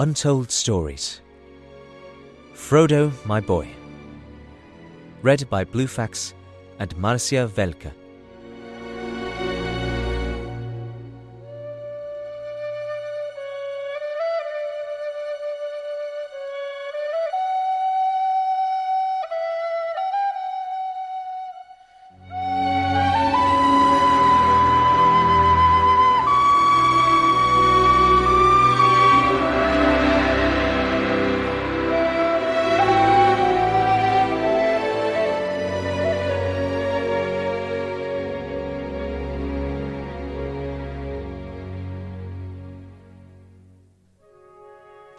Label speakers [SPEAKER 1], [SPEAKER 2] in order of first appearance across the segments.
[SPEAKER 1] Untold Stories Frodo, My Boy. Read by Bluefax and Marcia Velka.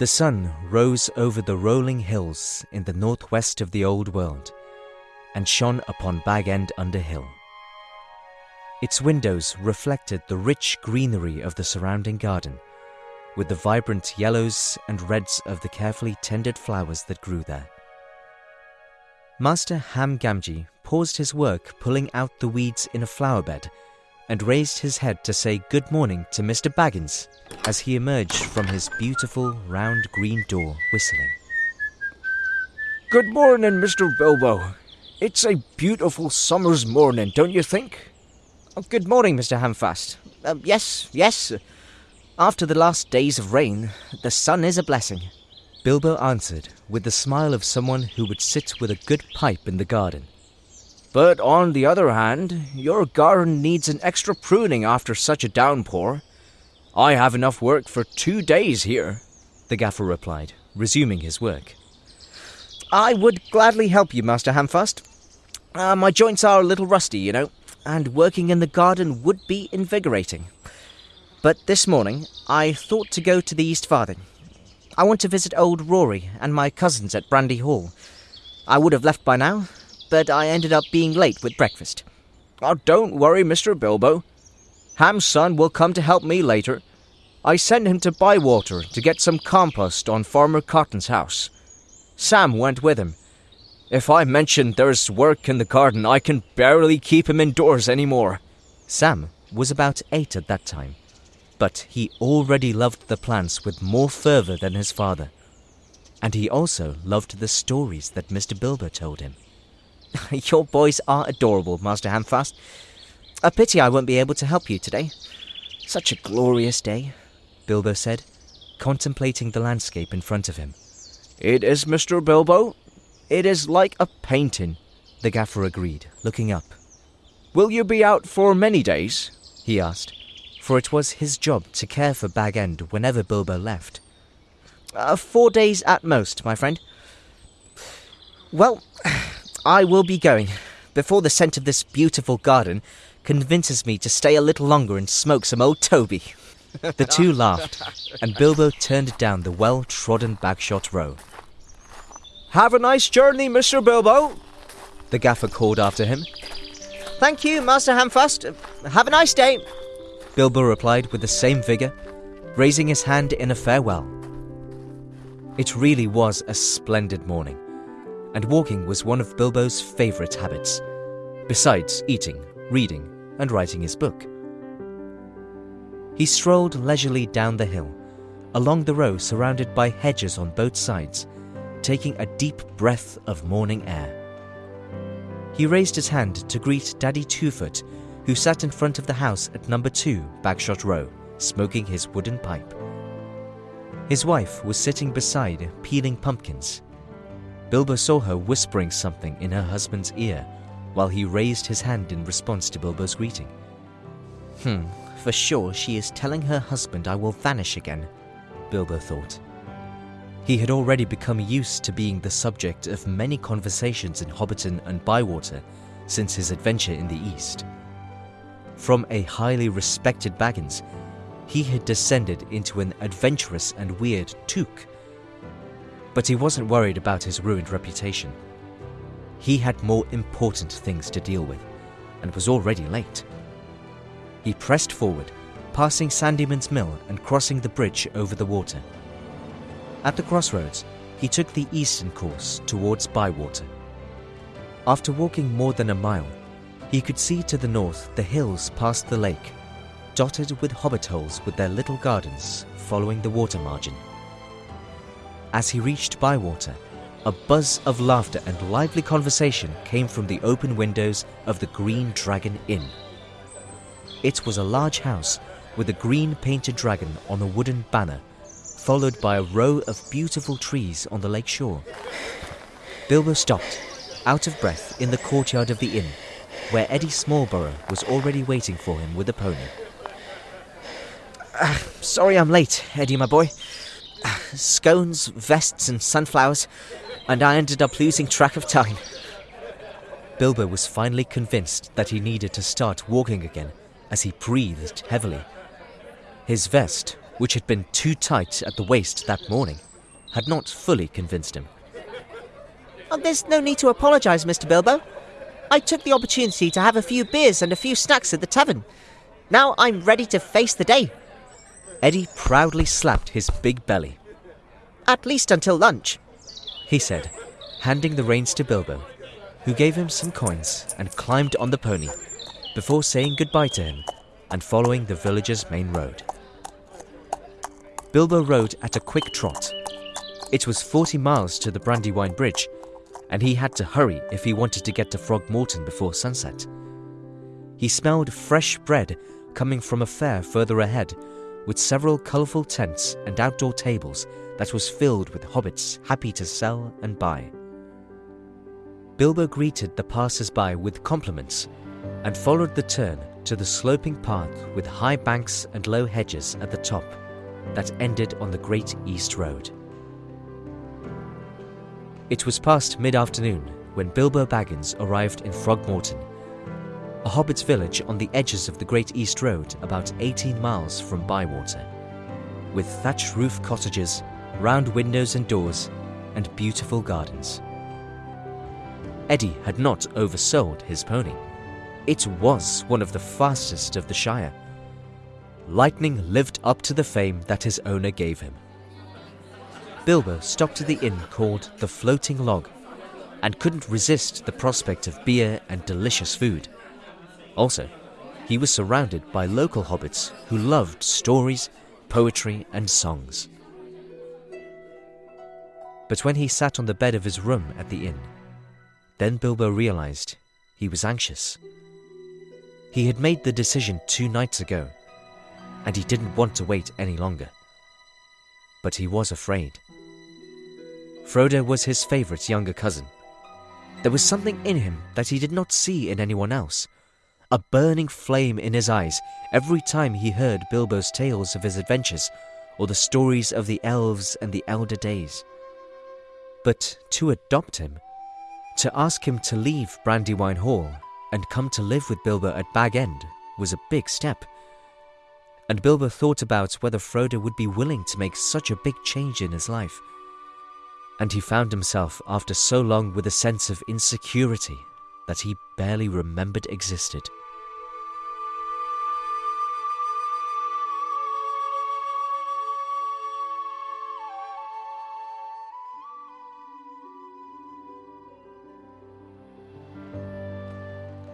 [SPEAKER 1] The sun rose over the rolling hills in the northwest of the old world and shone upon Bag End Under Hill. Its windows reflected the rich greenery of the surrounding garden, with the vibrant yellows and reds of the carefully tended flowers that grew there. Master Ham Gamgee paused his work pulling out the weeds in a flower bed and raised his head to say good morning to Mr. Baggins as he emerged from his beautiful round green door whistling.
[SPEAKER 2] Good morning, Mr. Bilbo. It's a beautiful summer's morning, don't you think?
[SPEAKER 3] Oh, good morning, Mr. Hamfast. Uh, yes, yes. After the last days of rain, the sun is a blessing.
[SPEAKER 1] Bilbo answered with the smile of someone who would sit with a good pipe in the garden.
[SPEAKER 2] But on the other hand, your garden needs an extra pruning after such a downpour. I have enough work for two days here,
[SPEAKER 1] the gaffer replied, resuming his work.
[SPEAKER 3] I would gladly help you, Master Hamfast. Uh, my joints are a little rusty, you know, and working in the garden would be invigorating. But this morning, I thought to go to the East Farthing. I want to visit old Rory and my cousins at Brandy Hall. I would have left by now, but I ended up being late with breakfast.
[SPEAKER 2] Oh, don't worry, Mr. Bilbo. Ham's son will come to help me later. I sent him to Bywater to get some compost on Farmer Cotton's house. Sam went with him. If I mention there's work in the garden, I can barely keep him indoors anymore.
[SPEAKER 1] Sam was about eight at that time, but he already loved the plants with more fervour than his father. And he also loved the stories that Mr. Bilbo told him.
[SPEAKER 3] Your boys are adorable, Master Hamfast. A pity I won't be able to help you today. Such a glorious day, Bilbo said, contemplating the landscape in front of him.
[SPEAKER 2] It is, Mr. Bilbo. It is like a painting,
[SPEAKER 1] the gaffer agreed, looking up.
[SPEAKER 2] Will you be out for many days?
[SPEAKER 1] he asked, for it was his job to care for Bag End whenever Bilbo left.
[SPEAKER 3] Uh, four days at most, my friend. Well, I will be going before the scent of this beautiful garden convinces me to stay a little longer and smoke some old Toby.
[SPEAKER 1] the two laughed, and Bilbo turned down the well trodden Bagshot Row.
[SPEAKER 2] Have a nice journey, Mr. Bilbo,
[SPEAKER 1] the gaffer called after him.
[SPEAKER 3] Thank you, Master Hamfast. Have a nice day,
[SPEAKER 1] Bilbo replied with the same vigour, raising his hand in a farewell. It really was a splendid morning and walking was one of Bilbo's favourite habits, besides eating, reading, and writing his book. He strolled leisurely down the hill, along the row surrounded by hedges on both sides, taking a deep breath of morning air. He raised his hand to greet Daddy Twofoot, who sat in front of the house at number two Bagshot Row, smoking his wooden pipe. His wife was sitting beside, peeling pumpkins. Bilbo saw her whispering something in her husband's ear while he raised his hand in response to Bilbo's greeting.
[SPEAKER 3] Hmm, for sure she is telling her husband I will vanish again, Bilbo thought.
[SPEAKER 1] He had already become used to being the subject of many conversations in Hobbiton and Bywater since his adventure in the East. From a highly respected Baggins, he had descended into an adventurous and weird Took but he wasn't worried about his ruined reputation. He had more important things to deal with, and was already late. He pressed forward, passing Sandyman's Mill and crossing the bridge over the water. At the crossroads, he took the eastern course towards Bywater. After walking more than a mile, he could see to the north the hills past the lake, dotted with hobbit holes with their little gardens following the water margin. As he reached Bywater, a buzz of laughter and lively conversation came from the open windows of the Green Dragon Inn. It was a large house with a green painted dragon on a wooden banner, followed by a row of beautiful trees on the lake shore. Bilbo stopped, out of breath, in the courtyard of the inn, where Eddie Smallborough was already waiting for him with a pony.
[SPEAKER 3] Uh, sorry I'm late, Eddie, my boy. Scones, vests, and sunflowers, and I ended up losing track of time.
[SPEAKER 1] Bilbo was finally convinced that he needed to start walking again as he breathed heavily. His vest, which had been too tight at the waist that morning, had not fully convinced him.
[SPEAKER 3] Oh, there's no need to apologise, Mr. Bilbo. I took the opportunity to have a few beers and a few snacks at the tavern. Now I'm ready to face the day.
[SPEAKER 1] Eddie proudly slapped his big belly.
[SPEAKER 3] At least until lunch,
[SPEAKER 1] he said, handing the reins to Bilbo, who gave him some coins and climbed on the pony before saying goodbye to him and following the village's main road. Bilbo rode at a quick trot. It was 40 miles to the Brandywine Bridge, and he had to hurry if he wanted to get to Frogmorton before sunset. He smelled fresh bread coming from a fair further ahead, with several colourful tents and outdoor tables that was filled with hobbits happy to sell and buy. Bilbo greeted the passers by with compliments and followed the turn to the sloping path with high banks and low hedges at the top that ended on the Great East Road. It was past mid afternoon when Bilbo Baggins arrived in Frogmorton, a hobbit's village on the edges of the Great East Road about 18 miles from Bywater, with thatched roof cottages, round windows and doors, and beautiful gardens. Eddie had not oversold his pony. It was one of the fastest of the Shire. Lightning lived up to the fame that his owner gave him. Bilbo stopped at the inn called the Floating Log and couldn't resist the prospect of beer and delicious food. Also, he was surrounded by local hobbits who loved stories, poetry, and songs. But when he sat on the bed of his room at the inn, then Bilbo realized he was anxious. He had made the decision two nights ago, and he didn't want to wait any longer. But he was afraid. Frodo was his favorite younger cousin. There was something in him that he did not see in anyone else. A burning flame in his eyes every time he heard Bilbo's tales of his adventures or the stories of the elves and the elder days. But to adopt him, to ask him to leave Brandywine Hall and come to live with Bilbo at Bag End was a big step. And Bilbo thought about whether Frodo would be willing to make such a big change in his life. And he found himself after so long with a sense of insecurity that he barely remembered existed.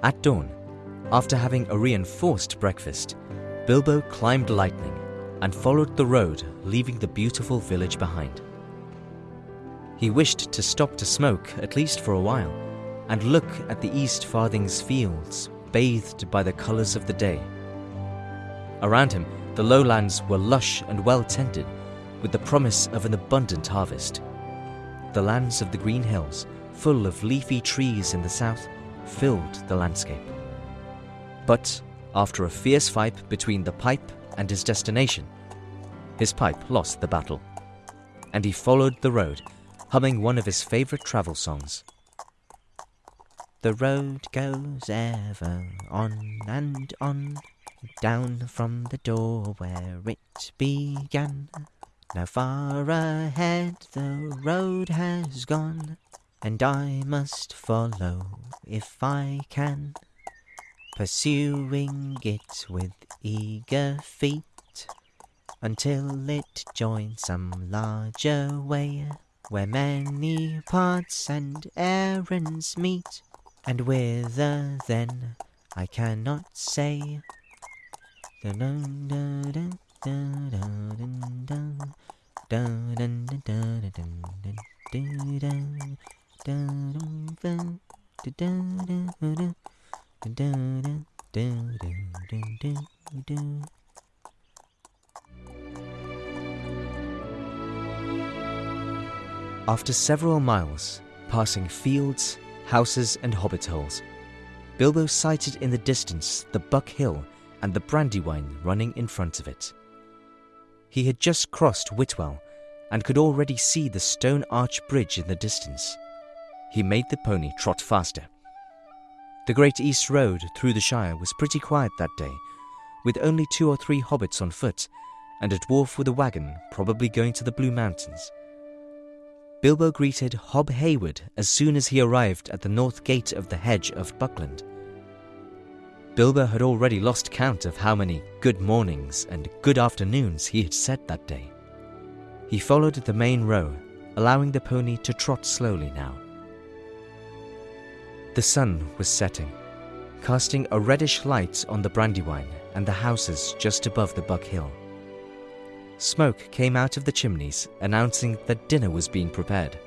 [SPEAKER 1] At dawn, after having a reinforced breakfast, Bilbo climbed Lightning and followed the road, leaving the beautiful village behind. He wished to stop to smoke, at least for a while, and look at the East Farthing's fields, bathed by the colours of the day. Around him, the lowlands were lush and well tended, with the promise of an abundant harvest. The lands of the green hills, full of leafy trees in the south, filled the landscape. But after a fierce fight between the pipe and his destination, his pipe lost the battle, and he followed the road, humming one of his favourite travel songs.
[SPEAKER 4] The road goes ever on and on, down from the door where it began. Now far ahead the road has gone, and I must follow if I can, pursuing it with eager feet until it joins some larger way where many paths and errands meet, and whither then I cannot say.
[SPEAKER 1] After several miles, passing fields, houses, and hobbit holes, Bilbo sighted in the distance the Buck Hill and the Brandywine running in front of it. He had just crossed Whitwell and could already see the stone arch bridge in the distance. He made the pony trot faster. The Great East Road through the Shire was pretty quiet that day, with only two or three hobbits on foot and a dwarf with a wagon probably going to the Blue Mountains. Bilbo greeted Hob Hayward as soon as he arrived at the north gate of the hedge of Buckland. Bilbo had already lost count of how many good mornings and good afternoons he had said that day. He followed the main row, allowing the pony to trot slowly now. The sun was setting, casting a reddish light on the Brandywine and the houses just above the Buck Hill. Smoke came out of the chimneys, announcing that dinner was being prepared.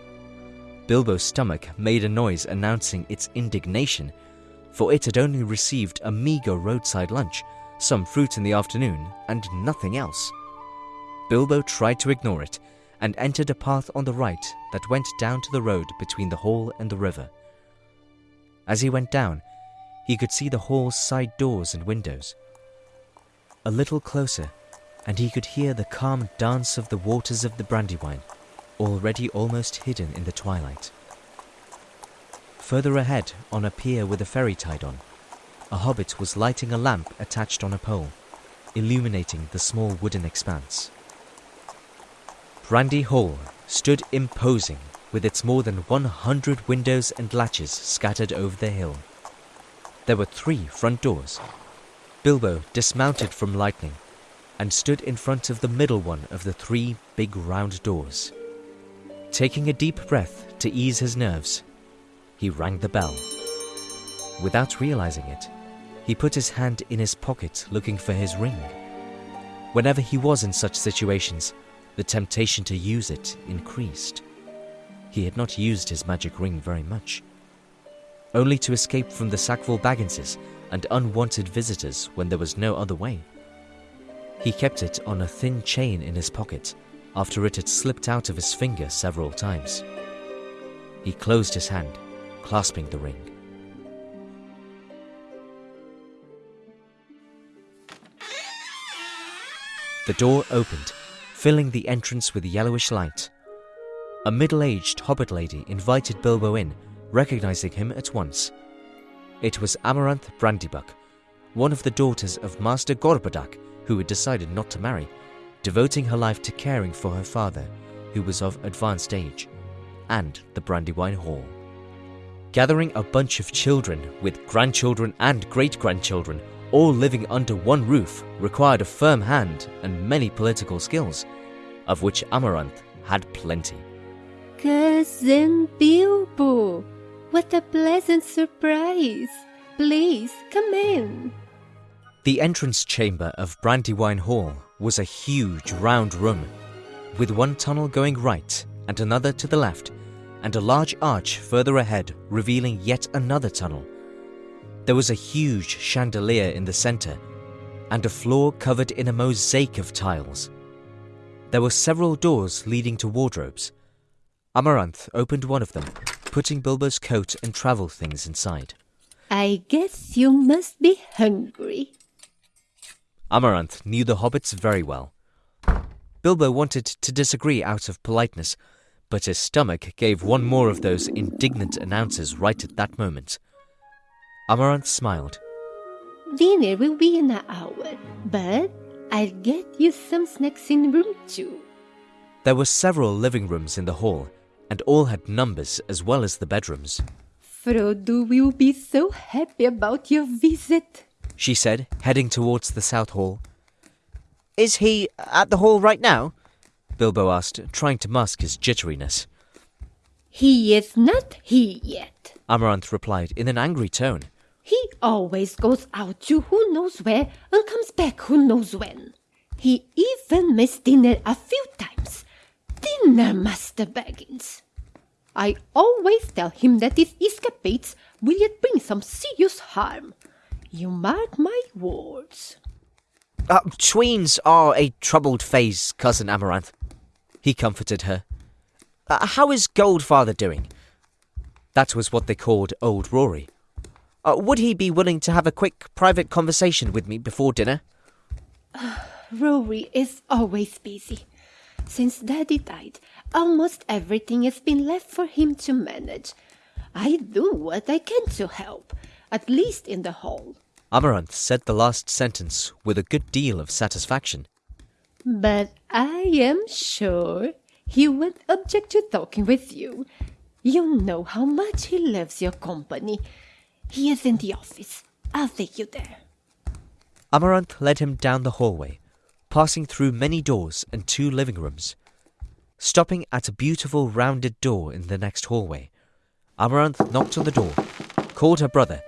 [SPEAKER 1] Bilbo's stomach made a noise announcing its indignation, for it had only received a meagre roadside lunch, some fruit in the afternoon, and nothing else. Bilbo tried to ignore it and entered a path on the right that went down to the road between the hall and the river. As he went down, he could see the hall's side doors and windows. A little closer, and he could hear the calm dance of the waters of the Brandywine, already almost hidden in the twilight. Further ahead, on a pier with a ferry tied on, a hobbit was lighting a lamp attached on a pole, illuminating the small wooden expanse. Brandy Hall stood imposing with its more than 100 windows and latches scattered over the hill. There were three front doors. Bilbo dismounted from Lightning and stood in front of the middle one of the three big round doors. Taking a deep breath to ease his nerves, he rang the bell. Without realizing it, he put his hand in his pocket looking for his ring. Whenever he was in such situations, the temptation to use it increased. He had not used his magic ring very much, only to escape from the Sackville Bagginses and unwanted visitors when there was no other way. He kept it on a thin chain in his pocket after it had slipped out of his finger several times. He closed his hand, clasping the ring. The door opened, filling the entrance with yellowish light. A middle aged hobbit lady invited Bilbo in, recognizing him at once. It was Amaranth Brandybuck, one of the daughters of Master Gorbadoc, who had decided not to marry, devoting her life to caring for her father, who was of advanced age, and the Brandywine Hall. Gathering a bunch of children with grandchildren and great grandchildren, all living under one roof, required a firm hand and many political skills, of which Amaranth had plenty.
[SPEAKER 5] Cousin Bilbo, what a pleasant surprise! Please come in.
[SPEAKER 1] The entrance chamber of Brandywine Hall was a huge round room, with one tunnel going right and another to the left, and a large arch further ahead revealing yet another tunnel. There was a huge chandelier in the center, and a floor covered in a mosaic of tiles. There were several doors leading to wardrobes. Amaranth opened one of them, putting Bilbo's coat and travel things inside.
[SPEAKER 5] I guess you must be hungry.
[SPEAKER 1] Amaranth knew the hobbits very well. Bilbo wanted to disagree out of politeness, but his stomach gave one more of those indignant announces right at that moment. Amaranth smiled.
[SPEAKER 5] Dinner will be in an hour, but I'll get you some snacks in room two.
[SPEAKER 1] There were several living rooms in the hall, and all had numbers as well as the bedrooms.
[SPEAKER 5] Frodo will be so happy about your visit.
[SPEAKER 1] She said, heading towards the south hall.
[SPEAKER 3] Is he at the hall right now?
[SPEAKER 1] Bilbo asked, trying to mask his jitteriness.
[SPEAKER 5] He is not here yet.
[SPEAKER 1] Amaranth replied in an angry tone.
[SPEAKER 5] He always goes out to who knows where and comes back who knows when. He even missed dinner a few times, dinner, Master Baggins. I always tell him that his escapades will yet bring some serious harm. You mark my words.
[SPEAKER 3] Uh, tweens are a troubled phase, Cousin Amaranth. He comforted her. Uh, how is Goldfather doing? That was what they called Old Rory. Uh, would he be willing to have a quick private conversation with me before dinner?
[SPEAKER 5] Rory is always busy. Since Daddy died, almost everything has been left for him to manage. I do what I can to help, at least in the hall.
[SPEAKER 1] Amaranth said the last sentence with a good deal of satisfaction.
[SPEAKER 5] But I am sure he won't object to talking with you. You know how much he loves your company. He is in the office. I'll take you there.
[SPEAKER 1] Amaranth led him down the hallway, passing through many doors and two living rooms. Stopping at a beautiful rounded door in the next hallway, Amaranth knocked on the door, called her brother,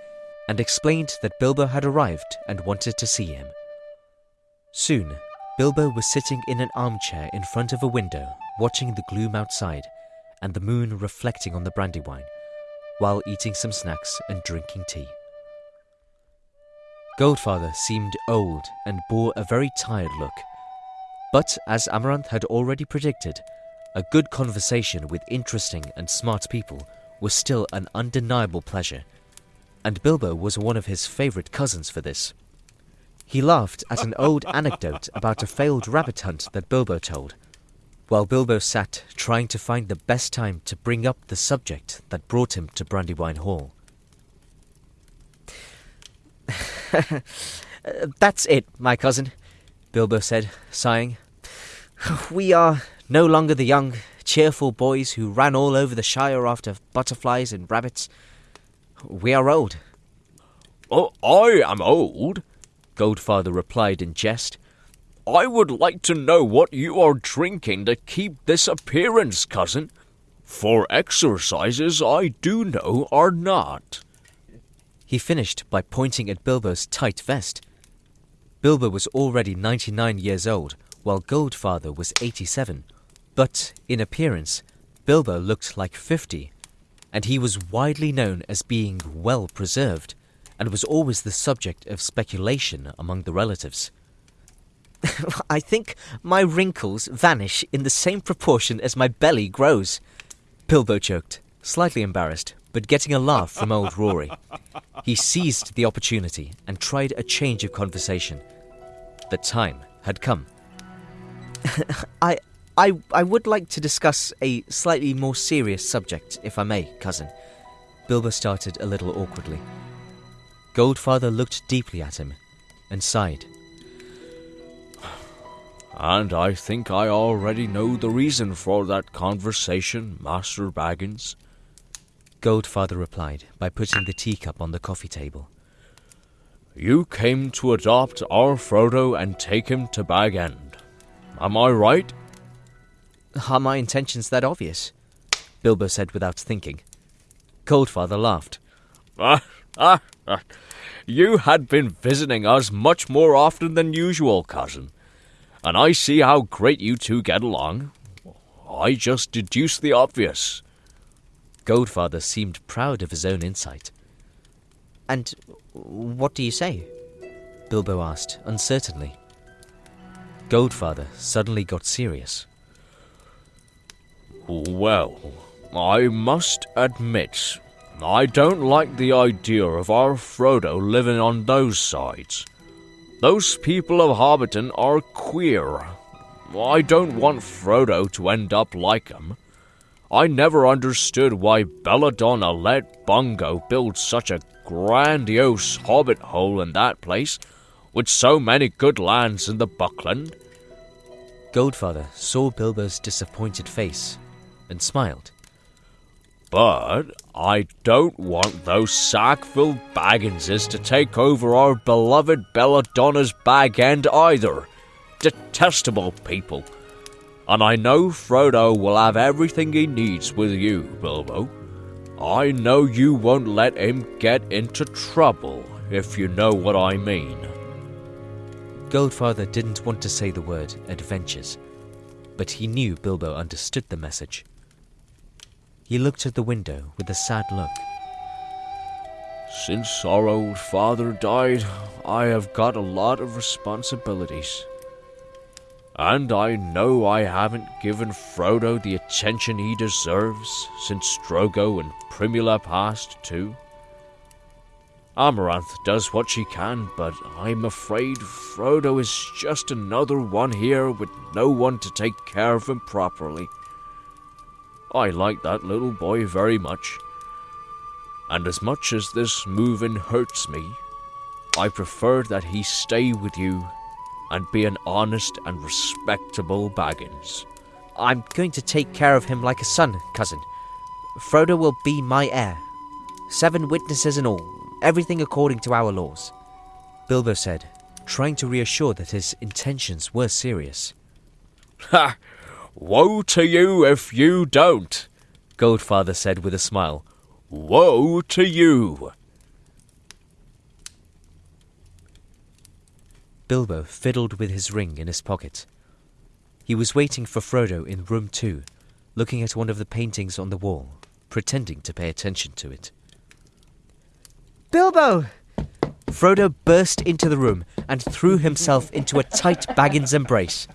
[SPEAKER 1] and explained that Bilbo had arrived and wanted to see him. Soon, Bilbo was sitting in an armchair in front of a window, watching the gloom outside and the moon reflecting on the brandywine, while eating some snacks and drinking tea. Goldfather seemed old and bore a very tired look. But as Amaranth had already predicted, a good conversation with interesting and smart people was still an undeniable pleasure, and Bilbo was one of his favourite cousins for this. He laughed at an old anecdote about a failed rabbit hunt that Bilbo told, while Bilbo sat trying to find the best time to bring up the subject that brought him to Brandywine Hall.
[SPEAKER 3] That's it, my cousin, Bilbo said, sighing. We are no longer the young, cheerful boys who ran all over the Shire after butterflies and rabbits. We are old.
[SPEAKER 2] Oh, I am old, Goldfather replied in jest. I would like to know what you are drinking to keep this appearance, cousin. For exercises I do know are not.
[SPEAKER 1] He finished by pointing at Bilbo's tight vest. Bilbo was already 99 years old, while Goldfather was 87. But in appearance, Bilbo looked like 50, and he was widely known as being well preserved, and was always the subject of speculation among the relatives.
[SPEAKER 3] I think my wrinkles vanish in the same proportion as my belly grows.
[SPEAKER 1] Bilbo choked, slightly embarrassed, but getting a laugh from old Rory. He seized the opportunity and tried a change of conversation. The time had come.
[SPEAKER 3] I, I, I would like to discuss a slightly more serious subject, if I may, cousin.
[SPEAKER 1] Bilbo started a little awkwardly. Goldfather looked deeply at him and sighed.
[SPEAKER 2] And I think I already know the reason for that conversation, Master Baggins.
[SPEAKER 1] Goldfather replied by putting the teacup on the coffee table.
[SPEAKER 2] You came to adopt our Frodo and take him to Bag End. Am I right?
[SPEAKER 3] Are my intentions that obvious?
[SPEAKER 1] Bilbo said without thinking. Goldfather laughed.
[SPEAKER 2] Ah, ah, ah. You had been visiting us much more often than usual, cousin and I see how great you two get along. I just deduce the obvious.
[SPEAKER 1] Goldfather seemed proud of his own insight.
[SPEAKER 3] And what do you say?
[SPEAKER 1] Bilbo asked, uncertainly. Goldfather suddenly got serious.
[SPEAKER 2] Well, I must admit, I don't like the idea of our Frodo living on those sides. Those people of Hobbiton are queer. I don't want Frodo to end up like 'em. I never understood why Belladonna let Bungo build such a grandiose hobbit hole in that place, with so many good lands in the Buckland.
[SPEAKER 1] Goldfather saw Bilbo's disappointed face and smiled.
[SPEAKER 2] But I don't want those Sackville Bagginses to take over our beloved Belladonna's bag end either. Detestable people. And I know Frodo will have everything he needs with you, Bilbo. I know you won't let him get into trouble, if you know what I mean.
[SPEAKER 1] Goldfather didn't want to say the word adventures, but he knew Bilbo understood the message. He looked at the window with a sad look.
[SPEAKER 2] Since our old father died, I have got a lot of responsibilities. And I know I haven't given Frodo the attention he deserves since Drogo and Primula passed too. Amaranth does what she can, but I'm afraid Frodo is just another one here with no one to take care of him properly. I like that little boy very much. And as much as this moving hurts me, I prefer that he stay with you and be an honest and respectable Baggins.
[SPEAKER 3] I'm going to take care of him like a son, cousin. Frodo will be my heir. Seven witnesses and all, everything according to our laws.
[SPEAKER 1] Bilbo said, trying to reassure that his intentions were serious.
[SPEAKER 2] Ha! Woe to you if you don't,
[SPEAKER 1] Goldfather said with a smile.
[SPEAKER 2] Woe to you!
[SPEAKER 1] Bilbo fiddled with his ring in his pocket. He was waiting for Frodo in room two, looking at one of the paintings on the wall, pretending to pay attention to it.
[SPEAKER 3] Bilbo! Frodo burst into the room and threw himself into a tight Baggins embrace.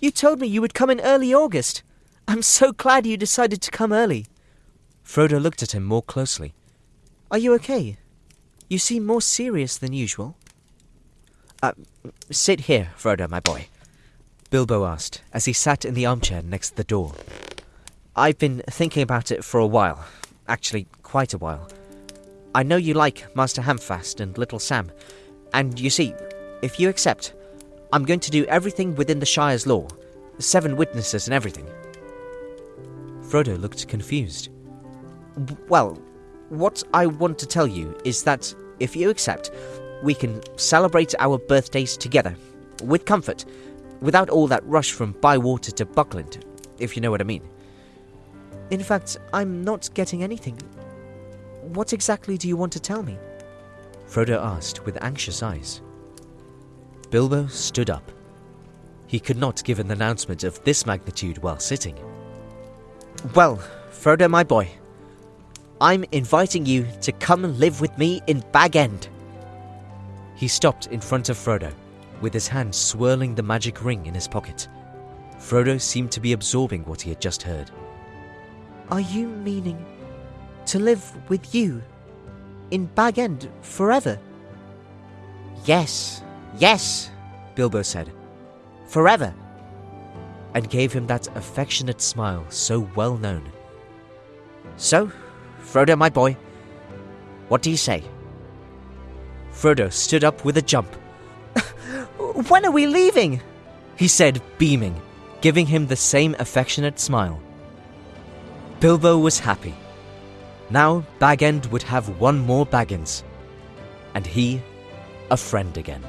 [SPEAKER 3] You told me you would come in early August. I'm so glad you decided to come early.
[SPEAKER 1] Frodo looked at him more closely.
[SPEAKER 3] Are you okay? You seem more serious than usual. Uh, sit here, Frodo, my boy.
[SPEAKER 1] Bilbo asked as he sat in the armchair next the door.
[SPEAKER 3] I've been thinking about it for a while. Actually, quite a while. I know you like Master Hamfast and Little Sam, and you see, if you accept, I'm going to do everything within the Shire's law, seven witnesses and everything.
[SPEAKER 1] Frodo looked confused.
[SPEAKER 3] Well, what I want to tell you is that if you accept, we can celebrate our birthdays together, with comfort, without all that rush from Bywater to Buckland, if you know what I mean. In fact, I'm not getting anything. What exactly do you want to tell me?
[SPEAKER 1] Frodo asked with anxious eyes. Bilbo stood up. He could not give an announcement of this magnitude while sitting.
[SPEAKER 3] Well, Frodo, my boy, I'm inviting you to come live with me in Bag End.
[SPEAKER 1] He stopped in front of Frodo, with his hand swirling the magic ring in his pocket. Frodo seemed to be absorbing what he had just heard.
[SPEAKER 3] Are you meaning to live with you in Bag End forever? Yes, yes, Bilbo said. Forever.
[SPEAKER 1] And gave him that affectionate smile so well known.
[SPEAKER 3] So, Frodo, my boy, what do you say?
[SPEAKER 1] Frodo stood up with a jump.
[SPEAKER 3] when are we leaving?
[SPEAKER 1] He said, beaming, giving him the same affectionate smile. Bilbo was happy. Now Bag End would have one more Baggins, and he a friend again.